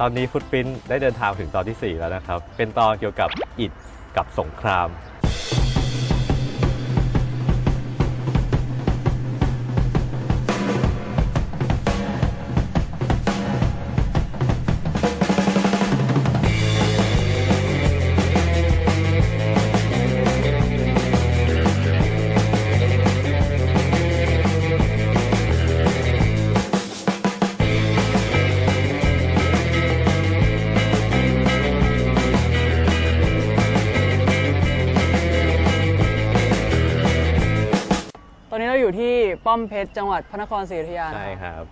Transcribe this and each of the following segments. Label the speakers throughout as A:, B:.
A: ตอนนี้ฟุตปรินได้เดินทางถึงตอนที่ 4 แล้วนะครับ เป็นตอนเกี่ยวกับอิฐกับสงคราม
B: ป้อมเพชรจังหวัดพระนครศรีอยุธยานะ
A: ใช่ครับ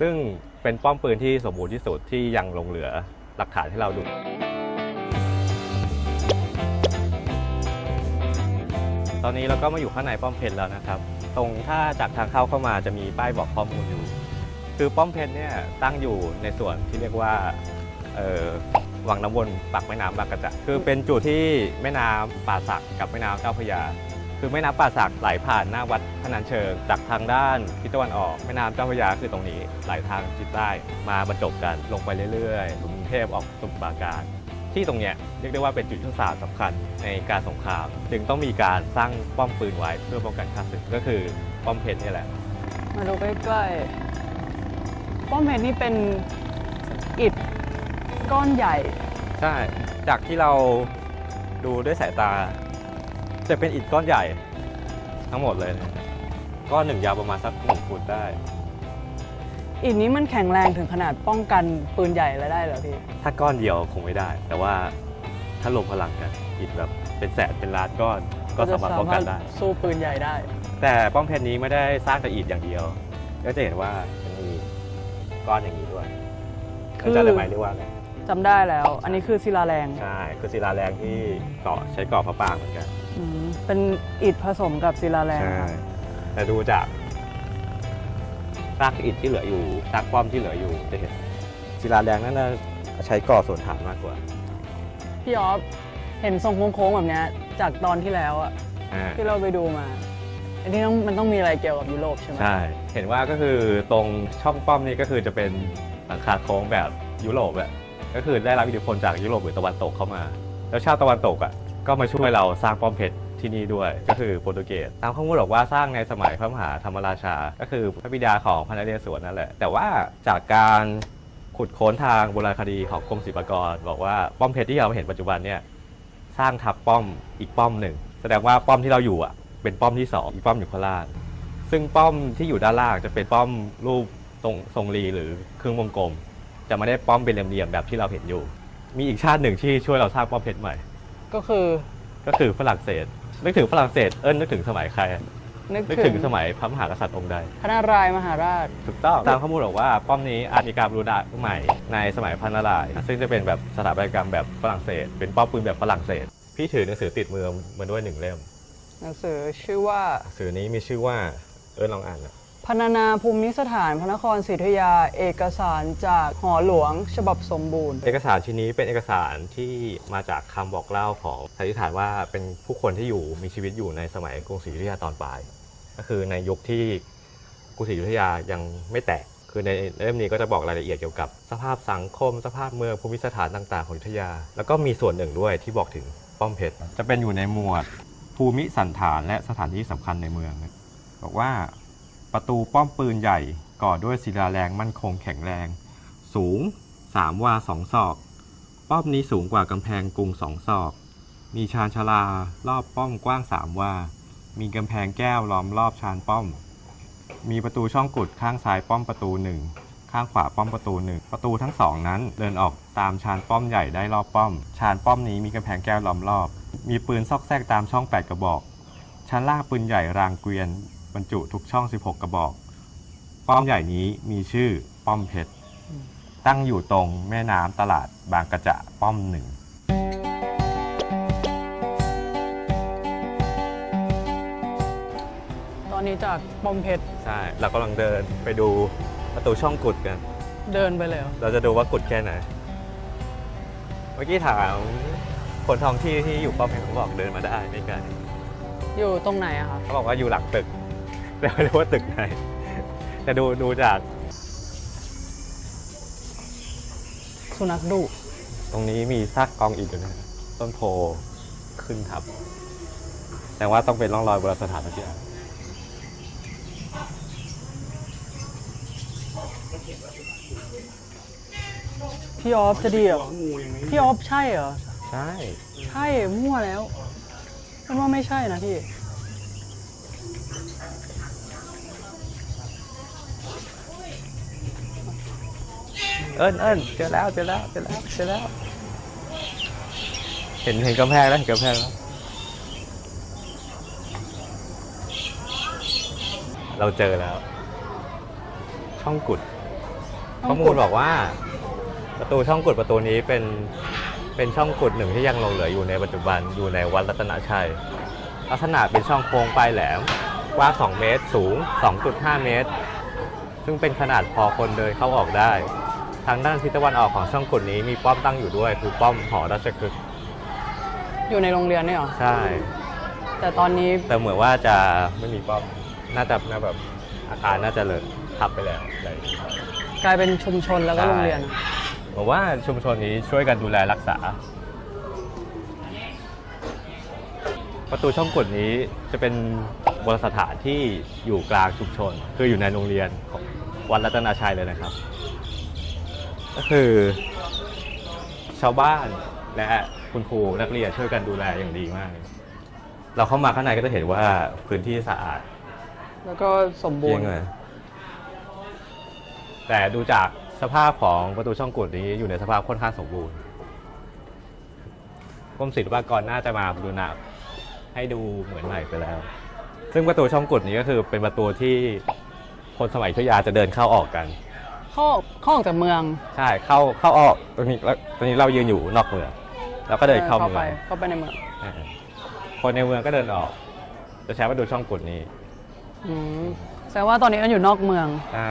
A: ซึ่งเป็นป้อมปืนที่สมบูรณ์ที่สุดที่ยังหลงเหลือหลักฐานให้เราดู ตอนนี้เราก็มาอยู่ข้างในป้อมเพชรแล้วนะครับ ตรงถ้าจากทางเข้าเข้ามาจะมีป้ายบอกข้อมูลอยู่ คือป้อมเพชรเนี่ยตั้งอยู่ในส่วนที่เรียกว่าวังน้ำวนปากแม่น้ำบางกระจะคือเป็นจุดที่แม่น้ำป่าสักกับแม่น้ำเจ้าพระยา คือแม่น้ำป่าสักไหลผ่านหน้าวัดพนัญเชิง จากทางด้านทิศตะวันออกแม่น้ำเจ้าพระยาคือตรงนี้ไหลทางทิศใต้มาบรรจบกันลงไปเรื่อยๆกรุงเทพออกสมุทรปราการ ที่ตรงเนี้ยเรียกได้ว่าเป็นจุดยุทธศาสตร์สำคัญในการสงคราม จึงต้องมีการสร้างป้อมปืนไว้เพื่อป้องกันข้าศึกก็คือป้อมเพชรนี่แหละ
B: มาดูใกล้ๆป้อมเพชรนี่เป็นอิฐก้อนใหญ่
A: ใช่ จากที่เราดูด้วยสายตา จะเป็นอิฐก้อนใหญ่ทั้งหมดเลยนะก้อนหนึ่งยาวประมาณสักหนึ่งฟุตได้
B: อิฐนี้มันแข็งแรงถึงขนาดป้องกันปืนใหญ่แล้วได้เหรอพี่
A: ถ้าก้อนเดียวคงไม่ได้ แต่ว่าถ้ารวมพลังกันอิฐแบบเป็นแสนเป็นล้านก้อนก็สามารถป้องกันได้
B: สู้ปืนใหญ่ได้
A: แต่ป้อมเพชรนี้ไม่ได้สร้างแต่อิฐอย่างเดียว ก็จะเห็นว่ามันมีก้อนอย่างนี้ด้วย
B: คือ
A: เข้าใจได้ไหมเรียกว่าอะไร
B: จำได้แล้ว อันนี้คือศิลาแรง
A: ใช่ คือศิลาแรงที่ก่อใช้ก่อพระปรางเหมือนกัน
B: อืมเป็นอิฐผสมกับศิลาแรง
A: ใช่แต่ดูจากซากอิฐที่เหลืออยู่ซากป้อมที่เหลืออยู่จะเห็นศิลาแรงนั่นน่ะใช้ก่อส่วนฐานมากกว่า
B: พี่ออฟเห็นทรงโค้งๆแบบเนี้ยจากตอนที่แล้วอะ
A: อ่า
B: ที่เราไปดูมา อันนี้ต้องมันต้องมีอะไรเกี่ยวกับยุโรปใช่ไหม
A: ใช่ เห็นว่าก็คือตรงช่องป้อมนี่ก็คือจะเป็นหลังคาโค้งแบบยุโรปอะก็คือได้รับอิทธิพลจากยุโรปหรือตะวันตกเข้ามา แล้วชาวตะวันตกอะ ก็มาช่วยเราสร้างป้อมเพชรที่นี่ด้วยก็คือโปรตุเกสตามข้อมูลบอกว่าสร้างในสมัยพระมหาธรรมราชา ก็คือพระบิดาของพระนเรศวรนั่นแหละ แต่ว่าจากการขุดค้นทางโบราณคดีของกรมศิลปากร บอกว่าป้อมเพชรที่เราเห็นปัจจุบันเนี่ยสร้างทับป้อมอีกป้อมหนึ่งแสดงว่าป้อมที่เราอยู่อะเป็นป้อมที่สองอีกป้อมอยู่ข้างล่างซึ่งป้อมที่อยู่ด้านล่างจะเป็นป้อมรูปทรงทรงรีหรือครึ่งวงกลม จะไม่ได้ป้อมเป็นเหลี่ยมๆแบบที่เราเห็นอยู่ มีอีกชาติหนึ่งที่ช่วยเราสร้างป้อมเพชรใหม่
B: ก็คือ
A: ก็คือฝรั่งเศส นึกถึงฝรั่งเศสเอิ้นนึกถึงสมัยใคร
B: นึก
A: นึก
B: ถึ
A: ถึ
B: ง
A: งสมัยพระมหากษัตริย์องค์ใด
B: พระนารายณ์มหาราช
A: ถูกต้องตามข้อมูลบอกว่าป้อมนี้อาจมีการบรูดาใหม่ในสมัยพระนารายณ์ซึ่งจะเป็นแบบสถาปัตยกรรมแบบฝรั่งเศส เป็นป้อมปืนแบบฝรั่งเศส พี่ถือหนังสือติดมือมาด้วยหนึ่งเล่ม
B: หนังสือชื่อว่า
A: หนังสือนี้มีชื่อว่าเอิร์นลองอ่านนะ
B: พรรณนาภูมิสถานพระนครศรีอยุธยา เอกสารจากหอหลวง ฉบับสมบูรณ์
A: เอกสารชิ้นนี้เป็นเอกสารที่มาจากคำบอกเล่าของสันนิษฐานว่าเป็นผู้คนที่อยู่มีชีวิตอยู่ในสมัยกรุงศรีอยุธยาตอนปลาย ก็คือในยุคที่กรุงศรีอยุธยายังไม่แตก คือในเล่มนี้ก็จะบอกรายละเอียดเกี่ยวกับ สภาพสังคม สภาพเมืองภูมิสถานต่างๆของอยุธยา แล้วก็มีส่วนหนึ่งด้วยที่บอกถึงป้อมเพชรจะเป็นอยู่ในหมวดภูมิสันฐานและสถานที่สำคัญในเมือง บอกว่า ประตูป้อมปืนใหญ่ก่อด้วยศิลาแรงมั่นคงแข็งแรง สูง 3 วา 2 ศอก ป้อมนี้สูงกว่ากำแพงกรุงสองศอก มีชานชลารอบป้อมกว้าง 3 วา มีกำแพงแก้วล้อมรอบชานป้อม มีประตูช่องกุดข้างซ้ายป้อมประตูหนึ่งข้างขวาป้อมประตูหนึ่งประตูทั้งสองนั้นเดินออกตามชานป้อมใหญ่ได้รอบป้อม ชานป้อมนี้มีกำแพงแก้วล้อมรอบ มีปืนซอกแซกตามช่อง 8 กระบอก ชั้นล่างปืนใหญ่รางเกวียน บรรจุทุกช่อง 16 กระบอก ป้อมใหญ่นี้มีชื่อป้อมเพชร ตั้งอยู่ตรงแม่น้ำตลาดบางกระจะป้อมหนึ่ง
B: ตอนนี้จากป้อมเพชร
A: ใช่ เรากำลังเดินไปดูประตูช่องกุดกัน
B: เดินไปเลยเหรอ
A: เราจะดูว่ากุดแค่ไหน เมื่อกี้ถามคนท้องที่ที่อยู่ป้อมเพชรเขาบอกเดินมาได้ไม่ไกล
B: อยู่ตรงไหนอะคะ
A: เขาบอกว่าอยู่หลังตึก แต่ไม่รู้ว่าตึกไหน แต่ดูดูจาก
B: สุนัขดุ
A: ตรงนี้มีซากกองอิฐอยู่นะต้นโพขึ้นทับ แต่ว่าต้องเป็นร่องรอยโบราณสถานสักอย่าง
B: พี่ออฟจะดีเหรอ
C: งูยังไม่
B: พี่ออฟใช่เหรอ
A: ใช่
B: ใช่มั่วแล้วฉันว่าไม่ใช่นะพี่
A: เอิญเอิญเจอแล้วเจอแล้วเจอแล้วเจอแล้ว เห็นเห็นกำแพงแล้วเห็นกำแพงแล้ว เราเจอแล้ว ช่องกุด
B: ช่
A: ข้
B: อ
A: อง
B: กุด
A: มูลบอกว่า ประตูช่องกุดประตูนี้เป็นเป็นช่องกุดหนึ่งที่ยังหลงเหลืออยู่ในปัจจุบันอยู่ในวัดรัตนชัย ลักษณะเป็นช่องโค้งปลายแหลมกว้าง 2 เมตร สูง 2.5 เมตร ซึ่งเป็นขนาดพอคนเดินเข้าออกได้ ทางด้านทิศตะวันออกของช่องกุดนี้มีป้อมตั้งอยู่ด้วย คือป้อมหอราชคฤห์
B: อยู่ในโรงเรียนเนี่ยเหรอ
A: ใช่
B: แต่ตอนนี้
A: แต่เหมือนว่าจะไม่มีป้อมน่าจะน่าแบบอาคารน่าจะเลยทับไปแล้วอะไรอย่างเงี้ย
B: กลายเป็นชุมชนแล้วก็
A: ใช่
B: โรงเรียน
A: ผมว่าชุมชนนี้ช่วยกันดูแลรักษา ประตูช่องกดนี้จะเป็นโบราณสถานที่อยู่กลางชุมชน คืออยู่ในโรงเรียนของวัดรัตนาชัยเลยนะครับ ก็คือ ชาวบ้านและคุณครูนักเรียนช่วยกันดูแลอย่างดีมาก เราเข้ามาข้างในก็จะเห็นว่าพื้นที่สะอาด
B: แล้วก็สมบู
A: เยี่
B: ร
A: ย
B: ณ์
A: งเลยแต่ดูจากสภาพของประตูช่องกดนี้อยู่ในสภาพค่อนข้างสมบูรณ์กรมศิลปากรน่าจะมาบูรณะให้ดูเหมือนใหม่ไปแล้ว ซึ่งประตูช่องกดนี้ก็คือเป็นประตูที่คนสมัยอยุธยาจะเดินเข้าออกกัน
B: เข้าเข้าออกจากเมือง
A: ใช่เข้าเข้าออกตรงนี้แล้วตอนนี้เรายืนอยู่นอกเมืองแล้วก็เดินเข้าเมื
B: ไป
A: อง
B: เข้าไปในเมือง
A: อ่าคนในเมืองก็เดินออก จะใช้ประตูช่องกดนี้
B: อืมแสดงว่าตอนนี้มันอยู่นอกเมือง
A: ใช่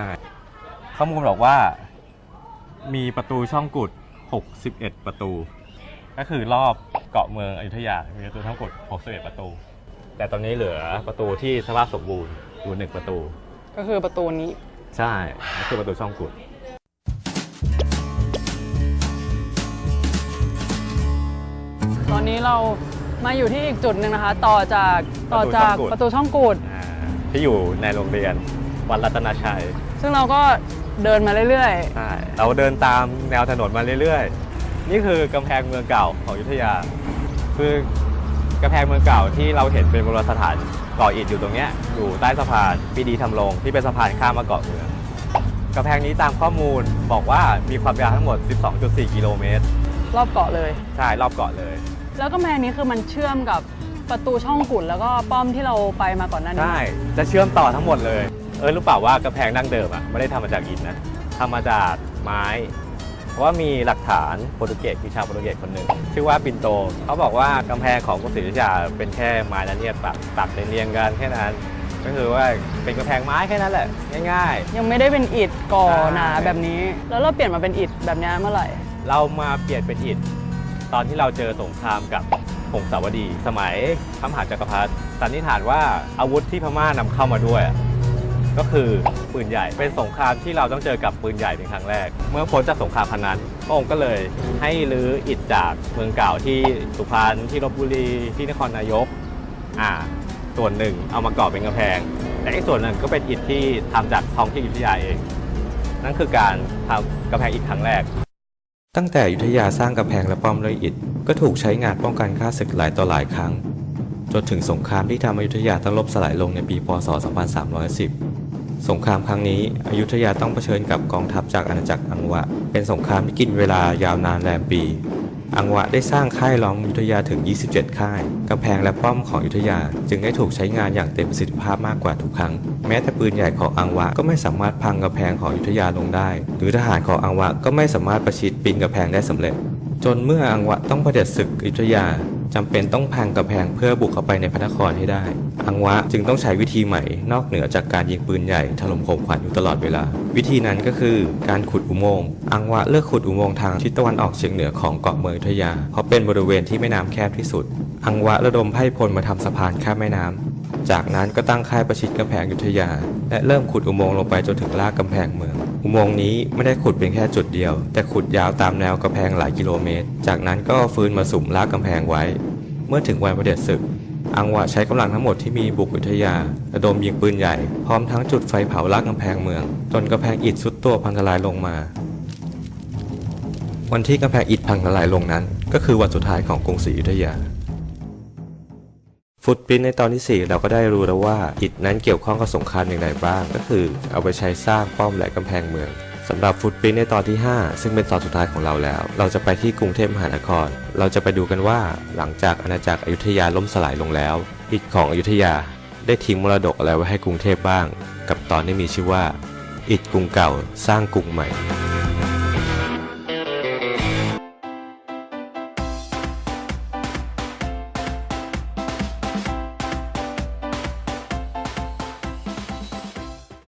A: ข้อมูลบอกว่า มีประตูช่องกุด 61 ประตู ก็คือรอบเกาะเมืองอยุธยา มีประตูช่องกุด 61 ประตู แต่ตอนนี้เหลือประตูที่สภาพสมบูรณ์อยู่หนึ่งประตู
B: ก็คือประตูนี้
A: ใช่ก็คือประตูช่องกุด
B: ตอนนี้เรามาอยู่ที่อีกจุดหนึ่งนะคะ ต่อจากต่อจาก
A: ป
B: ประระ
A: ตู
B: ตู
A: ช่
B: ช่
A: อ
B: องง
A: กุ
B: กู
A: ด
B: ด
A: อ่าที่อยู่ในโรงเรียนวัดรัตนชัย
B: ซึ่งเราก็เดินมาเรื่อย
A: ใช่เราเดินตามแนวถนนมาเรื่อยๆ นี่คือกำแพงเมืองเก่าของอยุธยา คือกำแพงเมืองเก่าที่เราเห็นเป็นโบราณสถาน ก่ออิฐอยู่ตรงเนี้ยอยู่ใต้สะพานปรีดีทำลงที่เป็นสะพานข้ามมาเกาะเมืองกำแพงนี้ตามข้อมูลบอกว่ามีความยาวทั้งหมด 12.4 กิโลเมตร
B: ๆรอบเกาะเลย
A: ใช่รอบเกาะเลย
B: แล้วก็แพงนี้คือมันเชื่อมกับประตูช่องกุดแล้วก็ป้อมที่เราไปมาก่อนหน้านี้
A: ใช่จะเชื่อมต่อทั้งหมดเลย เออรู้เปล่าว่ากำแพงดั้งเดิมอะไม่ได้ทำมาจากอิฐนะทำมาจากไม้ เพราะว่ามีหลักฐานโปรตุเกสมีชาวโปรตุเกสคนหนึ่งชื่อว่าปินโต เขาบอกว่ากำแพงของกรุงศรีอยุธยาเป็นแค่ไม้และเนียดปักตักเรียงๆกันแค่นั้น ก็คือว่าเป็นกำแพงไม้แค่นั้นแหละง่าย
B: ยังไม่ได้เป็นอิฐก่อ
A: ใช่
B: หนาแบบนี้ แล้วเราเปลี่ยนมาเป็นอิฐแบบนี้เมื่อไหร่
A: ๆ เรามาเปลี่ยนเป็นอิฐตอนที่เราเจอสงครามกับผงสาวดี สมัยพระมหาจักรพรรดิสันนิษฐานว่าอาวุธที่พม่านำเข้ามาด้วยอะ ก็คือปืนใหญ่เป็นสงครามที่เราต้องเจอกับปืนใหญ่เป็นครั้งแรก เมื่อพ้นจากสงครามครั้งนั้นพระองค์ก็เลยให้รื้ออิฐจากเมืองเก่าที่สุพรรณที่ลบบุรีที่นครนายกอ่าส่วนหนึ่งเอามาก่อเป็นกำแพง แต่อีกส่วนหนึ่งก็เป็นอิฐที่ทำจากท้องที่อยุธยาเอง นั่นคือการทำกำแพงอิฐครั้งแรก
D: ตั้งแต่อยุธยาสร้างกำแพงและป้อมด้วยอิฐ ก็ถูกใช้งานป้องกันข้าศึกหลายต่อหลายครั้งจนถึงสงครามที่ทำอยุธยาต้องล่มสลายลงในปี พศ 2310 สงครามครั้งนี้อยุธยาต้องเผชิญกับกองทัพจากอาณาจักรอังวะ เป็นสงครามที่กินเวลายาวนานแรมปี อังวะได้สร้างค่ายล้อมอยุธยาถึง 27 ค่าย กำแพงและป้อมของอยุธยา จึงได้ถูกใช้งานอย่างเต็มประสิทธิภาพมากกว่าทุกครั้ง แม้แต่ปืนใหญ่ของอังวะก็ไม่สามารถพังกำแพงของอยุธยาลงได้ หรือทหารของอังวะก็ไม่สามารถประชิดปีนกำแพงได้สำเร็จ จนเมื่ออังวะต้องเผด็จศึกอยุธยา จำเป็นต้องพังกำแพงเพื่อบุกเข้าไปในพระนครให้ได้ อังวะจึงต้องใช้วิธีใหม่ นอกเหนือจากการยิงปืนใหญ่ถล่มโคมขวัญอยู่ตลอดเวลา วิธีนั้นก็คือการขุดอุโมงค์ อังวะเลือกขุดอุโมงค์ทางทิศตะวันออกเฉียงเหนือของเกาะเมืองอยุธยา เพราะเป็นบริเวณที่แม่น้ำแคบที่สุด อังวะระดมไพ่พลมาทำสะพานข้ามแม่น้ำจากนั้นก็ตั้งค่ายประชิดกำแพงอยุธยา และเริ่มขุดอุโมงค์ลงไปจนถึงรากกำแพงเมือง
A: โมงค์นี้ไม่ได้ขุดเป็นแค่จุดเดียว แต่ขุดยาวตามแนวกำแพงหลายกิโลเมตร จากนั้นก็ฟื้นมาสุมลากกำแพงไว้ เมื่อถึงวันประเด็จศึก อังวะใช้กำลังทั้งหมดที่มีบุกอยุธยาระดมยิงปืนใหญ่ พร้อมทั้งจุดไฟเผาลากกำแพงเมือง จนกำแพงอิฐสุดตัวพังทลายลงมา วันที่กำแพงอิฐพังทลายลงนั้น ก็คือวันสุดท้ายของกรุงศรีอยุธยา ฟุตปรินในตอนที่ 4 เราก็ได้รู้แล้วว่า อิฐนั้นเกี่ยวข้องกับสงครามอย่างไรบ้าง ก็คือเอาไปใช้สร้างป้อมและกำแพงเมืองสำหรับฟุตปรินในตอนที่ 5 ซึ่งเป็นตอนสุดท้ายของเราแล้ว เราจะไปที่กรุงเทพมหานคร เราจะไปดูกันว่าหลังจากอาณาจักรอยุธยาล่มสลายลงแล้ว อิฐของอยุธยาได้ทิ้งมรดกอะไรไว้ให้กรุงเทพบ้าง กับตอนที่มีชื่อว่า อิฐกรุงเก่าสร้างกรุงใหม่